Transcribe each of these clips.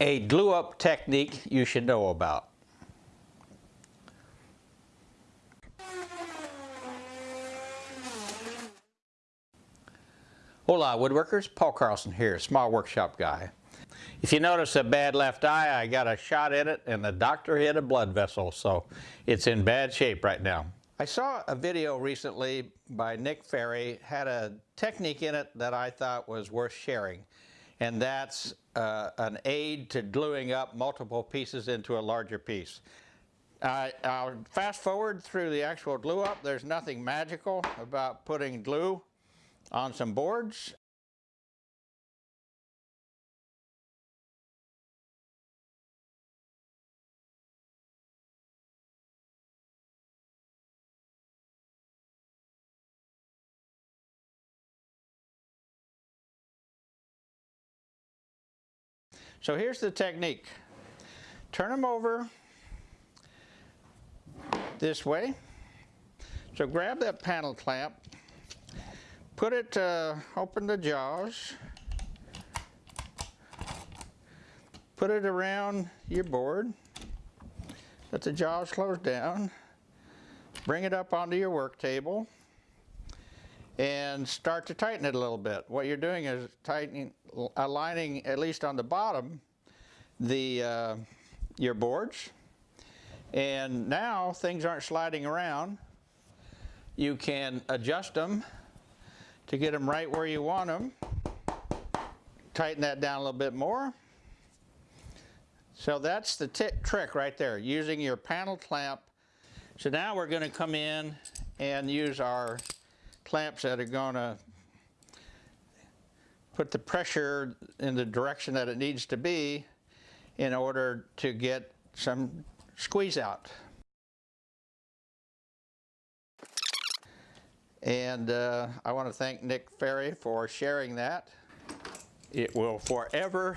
a glue up technique you should know about. Hola woodworkers, Paul Carlson here, small workshop guy. If you notice a bad left eye, I got a shot in it and the doctor hit a blood vessel, so it's in bad shape right now. I saw a video recently by Nick Ferry, had a technique in it that I thought was worth sharing and that's uh, an aid to gluing up multiple pieces into a larger piece. I'll fast forward through the actual glue up. There's nothing magical about putting glue on some boards. So here's the technique. Turn them over this way. So grab that panel clamp, put it, uh, open the jaws, put it around your board, let the jaws close down, bring it up onto your work table, and start to tighten it a little bit. What you're doing is tightening, aligning at least on the bottom, the uh, your boards. And now things aren't sliding around. You can adjust them to get them right where you want them. Tighten that down a little bit more. So that's the trick right there, using your panel clamp. So now we're going to come in and use our clamps that are going to put the pressure in the direction that it needs to be in order to get some squeeze out. And uh, I want to thank Nick Ferry for sharing that. It will forever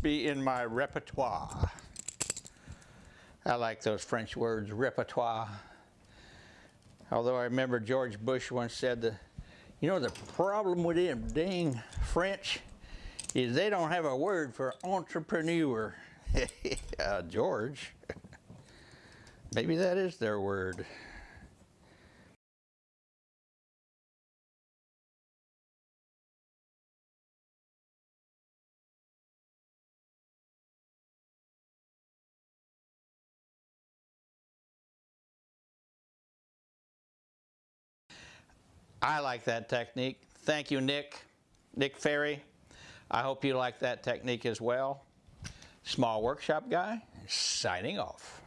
be in my repertoire. I like those French words, repertoire. Although I remember George Bush once said, the, you know, the problem with them dang French is they don't have a word for entrepreneur. uh, George, maybe that is their word. I like that technique. Thank you, Nick. Nick Ferry. I hope you like that technique as well. Small Workshop Guy, signing off.